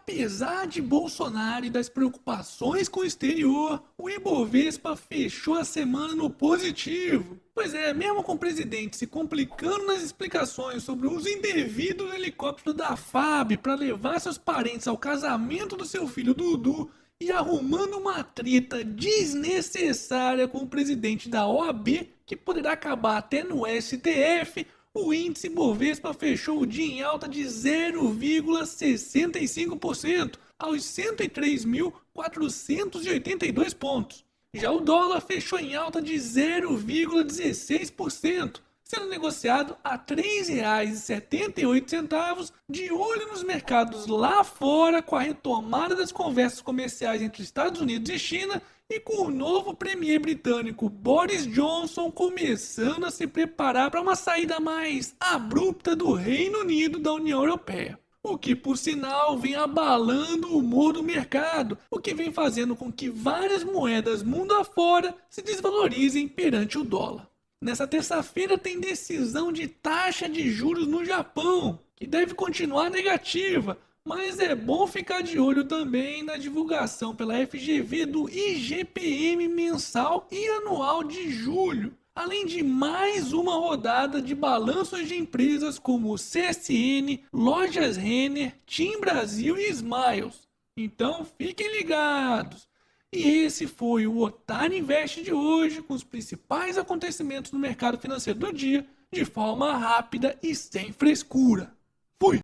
Apesar de Bolsonaro e das preocupações com o exterior, o Ibovespa fechou a semana no positivo. Pois é, mesmo com o presidente se complicando nas explicações sobre o uso indevido do helicóptero da FAB para levar seus parentes ao casamento do seu filho Dudu e arrumando uma treta desnecessária com o presidente da OAB, que poderá acabar até no STF, o índice Bovespa fechou o dia em alta de 0,65% aos 103.482 pontos. Já o dólar fechou em alta de 0,16%, sendo negociado a R$ 3,78, de olho nos mercados lá fora com a retomada das conversas comerciais entre Estados Unidos e China e com o novo premier britânico Boris Johnson começando a se preparar para uma saída mais abrupta do Reino Unido da União Europeia. O que, por sinal, vem abalando o humor do mercado, o que vem fazendo com que várias moedas mundo afora se desvalorizem perante o dólar. Nessa terça-feira tem decisão de taxa de juros no Japão, que deve continuar negativa, mas é bom ficar de olho também na divulgação pela FGV do IGPM mensal e anual de julho, além de mais uma rodada de balanços de empresas como CSN, Lojas Renner, Team Brasil e Smiles. Então fiquem ligados! E esse foi o Otário Invest de hoje, com os principais acontecimentos no mercado financeiro do dia, de forma rápida e sem frescura. Fui!